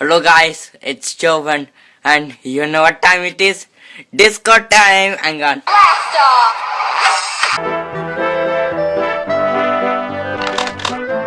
Hello guys, it's Jovan and you know what time it is? Disco time! Hang on. Blast off!